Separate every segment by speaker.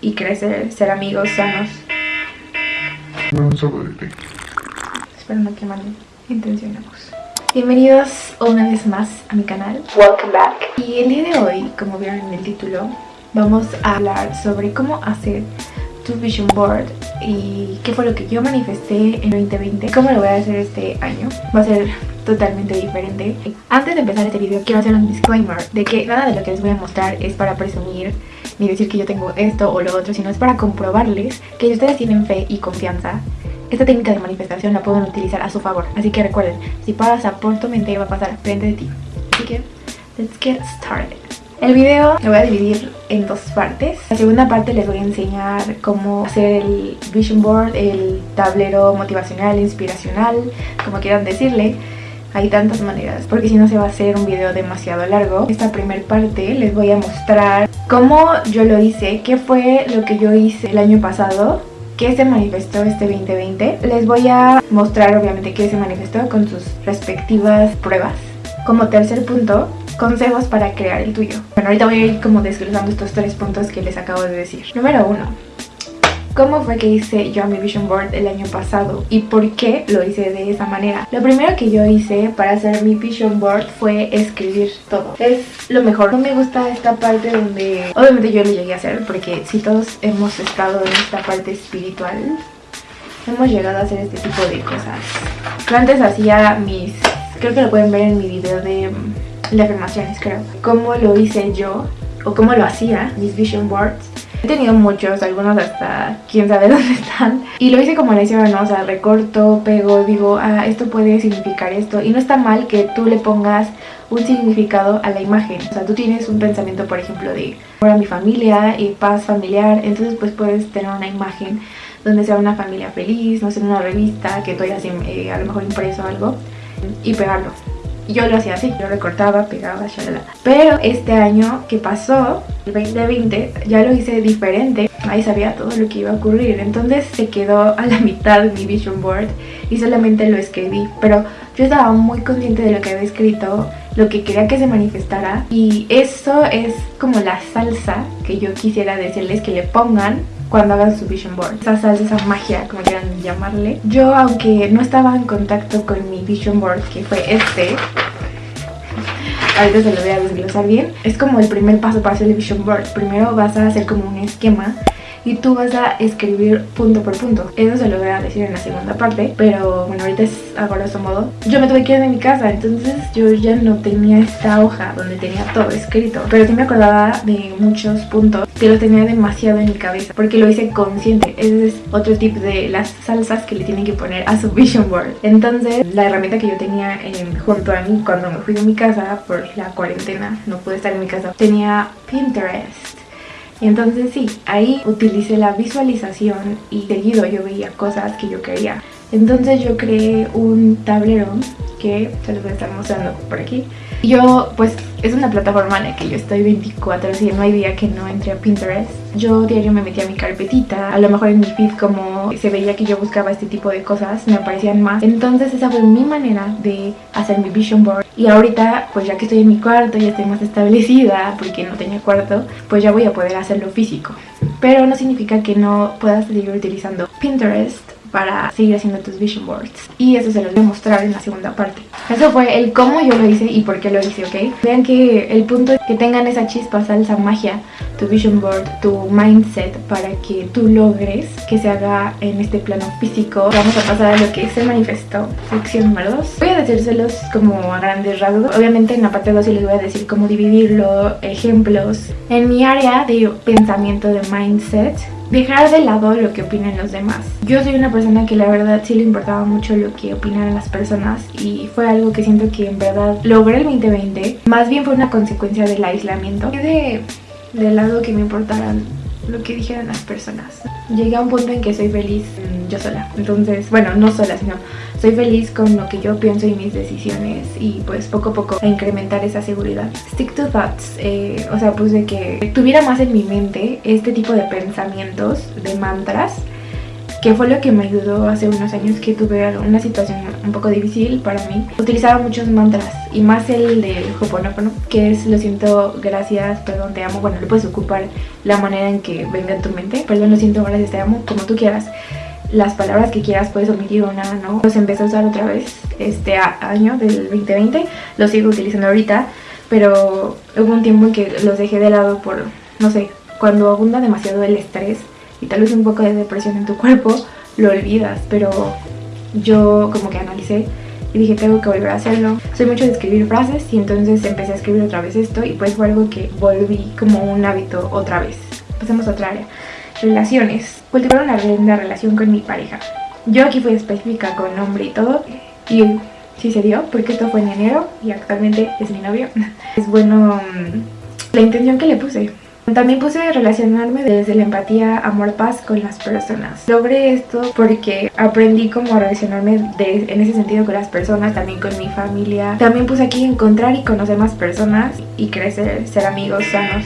Speaker 1: y crecer, ser amigos sanos.
Speaker 2: Un té.
Speaker 1: Espero no quemarme. Intencionemos. Bienvenidos una vez más a mi canal. Welcome back. Y el día de hoy, como vieron en el título, vamos a hablar sobre cómo hacer tu vision board y qué fue lo que yo manifesté en 2020, cómo lo voy a hacer este año. Va a ser totalmente diferente. Antes de empezar este video quiero hacer un disclaimer de que nada de lo que les voy a mostrar es para presumir ni decir que yo tengo esto o lo otro, sino es para comprobarles que ustedes tienen fe y confianza, esta técnica de manifestación la pueden utilizar a su favor. Así que recuerden, si pasa por tu mente va a pasar frente de ti. Así que, let's get started. El video lo voy a dividir en dos partes. La segunda parte les voy a enseñar cómo hacer el vision board, el tablero motivacional, inspiracional, como quieran decirle. Hay tantas maneras, porque si no se va a hacer un video demasiado largo. Esta primera parte les voy a mostrar cómo yo lo hice, qué fue lo que yo hice el año pasado, qué se manifestó este 2020. Les voy a mostrar obviamente qué se manifestó con sus respectivas pruebas. Como tercer punto, consejos para crear el tuyo. Bueno, ahorita voy a ir como desglosando estos tres puntos que les acabo de decir. Número uno, ¿Cómo fue que hice yo mi vision board el año pasado? ¿Y por qué lo hice de esa manera? Lo primero que yo hice para hacer mi vision board fue escribir todo. Es lo mejor. No me gusta esta parte donde... Obviamente yo lo llegué a hacer porque si todos hemos estado en esta parte espiritual, hemos llegado a hacer este tipo de cosas. Yo antes hacía mis... Creo que lo pueden ver en mi video de, de afirmaciones, creo. Cómo lo hice yo o cómo lo hacía, mis vision boards He tenido muchos, algunos hasta quién sabe dónde están. Y lo hice como le hicieron, ¿no? O sea, recorto, pego, digo, ah, esto puede significar esto. Y no está mal que tú le pongas un significado a la imagen. O sea, tú tienes un pensamiento, por ejemplo, de para mi familia y paz familiar. Entonces, pues puedes tener una imagen donde sea una familia feliz, no sé, una revista que tú hayas eh, a lo mejor impreso algo y pegarlo. Yo lo hacía así, yo recortaba, pegaba, shalala. Pero este año que pasó, el 2020, ya lo hice diferente. Ahí sabía todo lo que iba a ocurrir. Entonces se quedó a la mitad mi vision board y solamente lo escribí. Pero yo estaba muy consciente de lo que había escrito, lo que quería que se manifestara. Y eso es como la salsa que yo quisiera decirles que le pongan cuando hagan su vision board. Esa salsa, esa magia, como quieran llamarle. Yo, aunque no estaba en contacto con mi vision board, que fue este, ahorita se lo voy a desglosar bien, es como el primer paso para hacer el vision board. Primero vas a hacer como un esquema y tú vas a escribir punto por punto. Eso se lo voy a decir en la segunda parte, pero bueno, ahorita es a grosso modo. Yo me tuve que ir de mi casa, entonces yo ya no tenía esta hoja donde tenía todo escrito, pero sí me acordaba de muchos puntos que los tenía demasiado en mi cabeza, porque lo hice consciente. Ese es otro tip de las salsas que le tienen que poner a su vision board. Entonces, la herramienta que yo tenía junto a mí cuando me fui de mi casa por la cuarentena, no pude estar en mi casa, tenía Pinterest. Y entonces sí, ahí utilicé la visualización y seguido yo veía cosas que yo quería. Entonces yo creé un tablero que se los voy a estar mostrando por aquí. Yo, pues, es una plataforma en la que yo estoy 24 si no hay día que no entre a Pinterest. Yo diario me metía mi carpetita, a lo mejor en mi feed como se veía que yo buscaba este tipo de cosas, me aparecían más. Entonces esa fue mi manera de hacer mi vision board. Y ahorita, pues ya que estoy en mi cuarto, ya estoy más establecida, porque no tenía cuarto, pues ya voy a poder hacerlo físico. Pero no significa que no puedas seguir utilizando Pinterest para seguir haciendo tus vision boards. Y eso se los voy a mostrar en la segunda parte. Eso fue el cómo yo lo hice y por qué lo hice, ¿ok? Vean que el punto es que tengan esa chispa, esa magia, tu vision board, tu mindset para que tú logres que se haga en este plano físico. Vamos a pasar a lo que se manifestó, sección número 2 voy a decírselos como a grandes rasgos. Obviamente en la parte 2 sí les voy a decir cómo dividirlo, ejemplos. En mi área de pensamiento de mindset dejar de lado lo que opinen los demás. Yo soy una persona que la verdad sí le importaba mucho lo que opinaran las personas y fue algo que siento que en verdad logré el 2020. Más bien fue una consecuencia del aislamiento. De, de lado que me importaran lo que dijeran las personas. Llegué a un punto en que soy feliz mm, yo sola. Entonces, bueno, no sola, sino soy feliz con lo que yo pienso y mis decisiones y pues poco a poco a incrementar esa seguridad. Stick to thoughts, eh, o sea, pues de que tuviera más en mi mente este tipo de pensamientos, de mantras que fue lo que me ayudó hace unos años que tuve una situación un poco difícil para mí. Utilizaba muchos mantras y más el de Hoponopono, que es lo siento, gracias, perdón, te amo. Bueno, le puedes ocupar la manera en que venga en tu mente. Perdón, lo siento, gracias, te amo, como tú quieras. Las palabras que quieras puedes omitir una, ¿no? Los empecé a usar otra vez este año del 2020. Los sigo utilizando ahorita, pero hubo un tiempo en que los dejé de lado por, no sé, cuando abunda demasiado el estrés y tal vez un poco de depresión en tu cuerpo, lo olvidas, pero yo como que analicé y dije tengo que volver a hacerlo. Soy mucho de escribir frases y entonces empecé a escribir otra vez esto y pues fue algo que volví como un hábito otra vez. Pasemos a otra área. Relaciones. Cultivar una linda relación con mi pareja. Yo aquí fui específica con nombre y todo y sí se dio porque esto fue en enero y actualmente es mi novio. Es bueno mm, la intención que le puse. También puse relacionarme desde la empatía, amor, paz con las personas. Logré esto porque aprendí cómo relacionarme en ese sentido con las personas, también con mi familia. También puse aquí encontrar y conocer más personas y crecer, ser amigos sanos.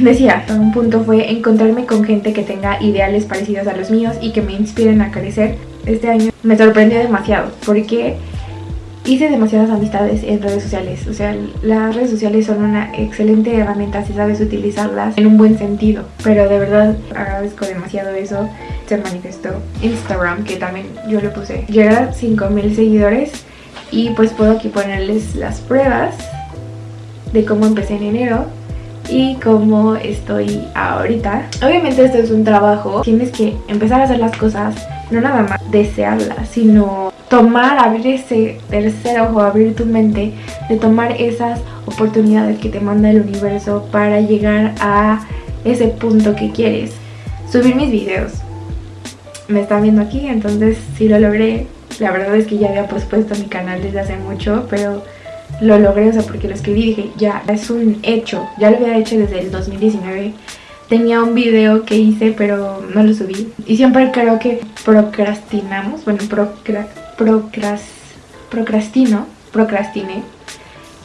Speaker 1: Decía, un punto fue encontrarme con gente que tenga ideales parecidos a los míos y que me inspiren a crecer. Este año me sorprendió demasiado porque hice demasiadas amistades en redes sociales. O sea, las redes sociales son una excelente herramienta si sabes utilizarlas en un buen sentido. Pero de verdad agradezco demasiado eso. Se manifestó Instagram, que también yo le puse. Llegar a 5000 seguidores y pues puedo aquí ponerles las pruebas de cómo empecé en enero y cómo estoy ahorita. Obviamente esto es un trabajo, tienes que empezar a hacer las cosas, no nada más desearlas, sino tomar, abrir ese tercer ojo, abrir tu mente, de tomar esas oportunidades que te manda el universo para llegar a ese punto que quieres. Subir mis videos. Me están viendo aquí, entonces sí lo logré. La verdad es que ya había pospuesto mi canal desde hace mucho, pero lo logré, o sea, porque lo escribí y dije, ya, es un hecho. Ya lo había hecho desde el 2019 tenía un video que hice pero no lo subí y siempre creo que procrastinamos, bueno, procra procras, procrastino, procrastiné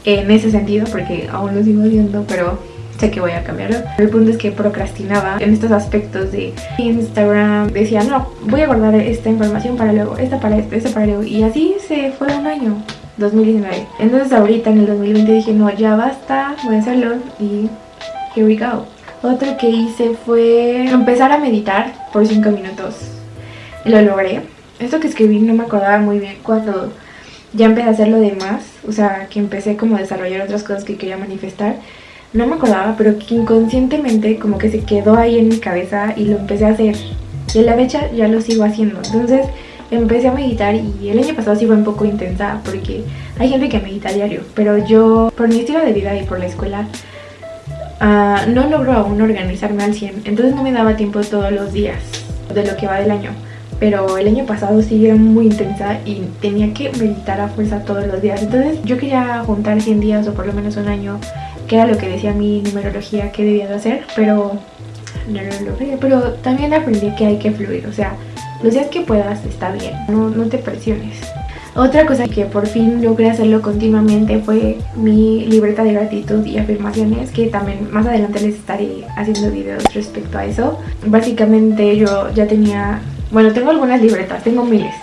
Speaker 1: en ese sentido porque aún lo sigo haciendo, pero sé que voy a cambiarlo. El punto es que procrastinaba en estos aspectos de Instagram. Decía, no, voy a guardar esta información para luego, esta para esto, esta para luego. Y así se fue un año, 2019. Entonces ahorita en el 2020 dije, no, ya basta, voy a hacerlo y here we go. Otro que hice fue empezar a meditar por 5 minutos. Lo logré esto que escribí no me acordaba muy bien cuando ya empecé a hacer lo demás, o sea, que empecé como a desarrollar otras cosas que quería manifestar. No me acordaba, pero que inconscientemente como que se quedó ahí en mi cabeza y lo empecé a hacer. Y a la fecha ya lo sigo haciendo. Entonces empecé a meditar y el año pasado sí fue un poco intensa porque hay gente que medita diario, pero yo por mi estilo de vida y por la escuela uh, no logro aún organizarme al 100, entonces no me daba tiempo todos los días de lo que va del año pero el año pasado sí era muy intensa y tenía que meditar a fuerza todos los días. Entonces yo quería juntar 100 días o por lo menos un año, que era lo que decía mi numerología que debía de hacer, pero no lo logré. Pero también aprendí que hay que fluir, o sea, los días que puedas está bien, no, no te presiones. Otra cosa que por fin logré hacerlo continuamente fue mi libreta de gratitud y afirmaciones, que también más adelante les estaré haciendo videos respecto a eso. Básicamente yo ya tenía bueno, tengo algunas libretas, tengo miles.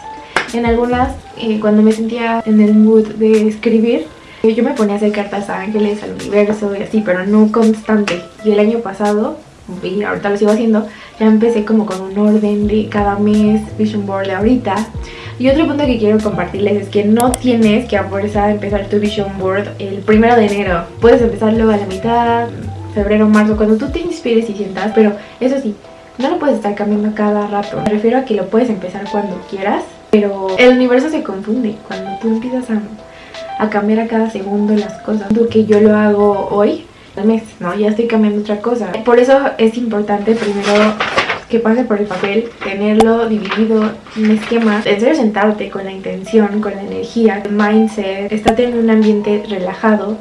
Speaker 1: En algunas, eh, cuando me sentía en el mood de escribir, yo me ponía a hacer cartas a ángeles, al universo y así, pero no constante. Y el año pasado, y ahorita lo sigo haciendo, ya empecé como con un orden de cada mes, vision board de ahorita. Y otro punto que quiero compartirles es que no tienes que a empezar tu vision board el primero de enero. Puedes empezarlo a la mitad, febrero, marzo, cuando tú te inspires y sientas, pero eso sí, no lo puedes estar cambiando cada rato. Me refiero a que lo puedes empezar cuando quieras, pero el universo se confunde cuando tú empiezas a, a cambiar a cada segundo las cosas. Que yo lo hago hoy, al mes, ¿no? Ya estoy cambiando otra cosa. Por eso es importante primero que pase por el papel, tenerlo dividido en esquemas, en serio sentarte con la intención, con la energía, el mindset, estate en un ambiente relajado,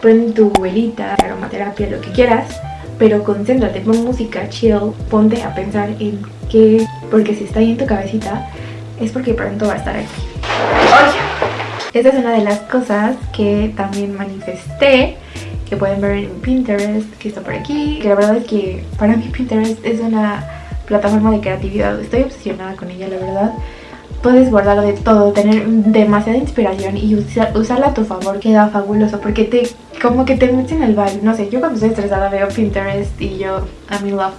Speaker 1: prende tu velita, aromaterapia, lo que quieras pero concéntrate, pon música chill, ponte a pensar en qué, porque si está ahí en tu cabecita, es porque pronto va a estar aquí. Esta es una de las cosas que también manifesté que pueden ver en Pinterest, que está por aquí. Que la verdad es que para mí Pinterest es una plataforma de creatividad. Estoy obsesionada con ella, la verdad. Puedes guardar de todo, tener demasiada inspiración y usarla a tu favor queda fabuloso porque te como que te metes en el vibe. No sé, yo cuando estoy estresada veo Pinterest y yo I'm in love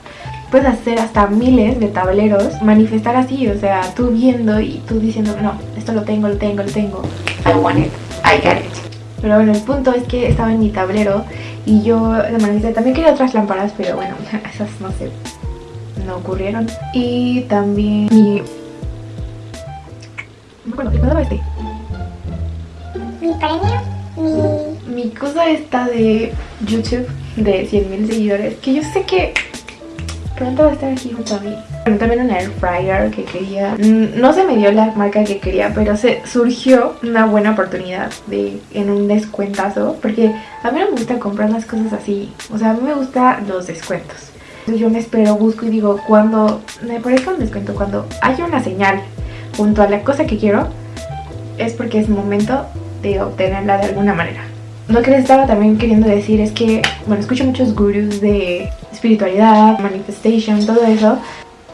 Speaker 1: puedes hacer hasta miles de tableros, manifestar así, o sea, tú viendo y tú diciendo, no, esto lo tengo, lo tengo, lo tengo, I want it, I get it. Pero bueno, el punto es que estaba en mi tablero y yo manifesté. También quería otras lámparas, pero bueno, esas no sé, no ocurrieron. Y también mi... No me acuerdo, este?
Speaker 3: Mi premio, mi...
Speaker 1: Mi cosa esta de YouTube de 100.000 seguidores, que yo sé que pronto va a estar aquí junto a mí. También un air fryer que quería. Mm, no se me dio la marca que quería, pero se surgió una buena oportunidad de en un descuentazo. Porque a mí no me gusta comprar las cosas así. O sea, a mí me gustan los descuentos. Yo me espero, busco y digo, cuando me parezca un descuento, cuando haya una señal junto a la cosa que quiero, es porque es momento de obtenerla de alguna manera. Lo que les estaba también queriendo decir es que, bueno, escucho muchos gurus de espiritualidad, manifestation, todo eso.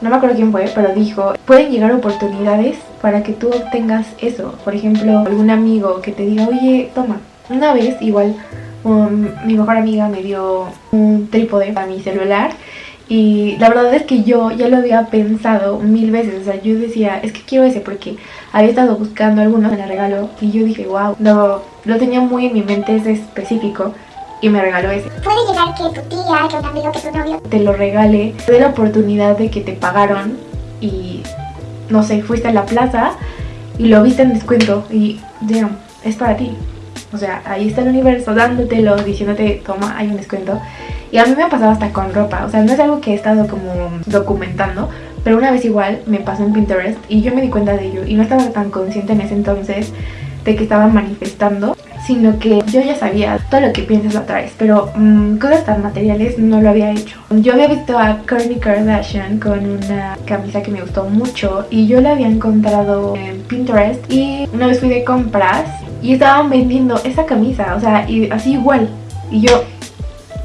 Speaker 1: No me acuerdo quién fue, pero dijo, pueden llegar oportunidades para que tú obtengas eso. Por ejemplo, algún amigo que te diga, oye, toma. Una vez, igual, mi mejor amiga me dio un trípode para mi celular y la verdad es que yo ya lo había pensado mil veces, o sea, yo decía, es que quiero ese porque había estado buscando algunos en el regalo y yo dije, wow, no, lo tenía muy en mi mente ese específico y me regaló ese.
Speaker 3: Puede llegar que tu tía, que un amigo, que tu novio
Speaker 1: te lo regale, te dé la oportunidad de que te pagaron y no sé, fuiste a la plaza y lo viste en descuento y damn, es para ti. O sea, ahí está el universo dándotelo, diciéndote, toma, hay un descuento. Y a mí me ha pasado hasta con ropa, o sea, no es algo que he estado como documentando, pero una vez igual me pasó en Pinterest y yo me di cuenta de ello y no estaba tan consciente en ese entonces de que estaba manifestando sino que yo ya sabía todo lo que piensas lo atraes, pero mmm, cosas tan materiales no lo había hecho. Yo había visto a Kourtney Kardashian con una camisa que me gustó mucho y yo la había encontrado en Pinterest y una vez fui de compras y estaban vendiendo esa camisa, o sea, y así igual. Y yo,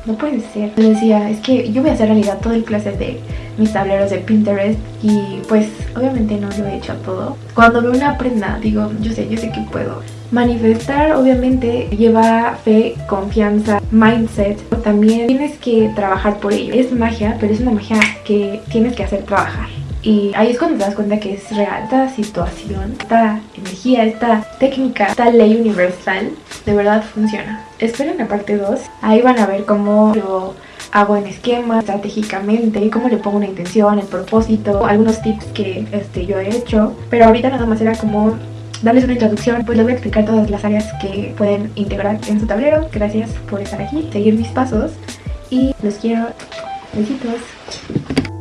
Speaker 1: no puede ser. Yo decía, es que yo voy a hacer realidad todo el clase de mis tableros de Pinterest y pues obviamente no lo he hecho todo. Cuando veo una prenda digo, yo sé, yo sé que puedo. Manifestar obviamente lleva fe, confianza, mindset. También tienes que trabajar por ello. Es magia, pero es una magia que tienes que hacer trabajar. Y ahí es cuando te das cuenta que es real esta situación, esta energía, esta técnica, esta ley universal, de verdad funciona. Esperen la parte 2, ahí van a ver cómo lo hago en esquema, estratégicamente, cómo le pongo una intención, el propósito, algunos tips que este, yo he hecho. Pero ahorita nada más era como darles una introducción, pues les voy a explicar todas las áreas que pueden integrar en su tablero. Gracias por estar aquí, seguir mis pasos y los quiero. Besitos.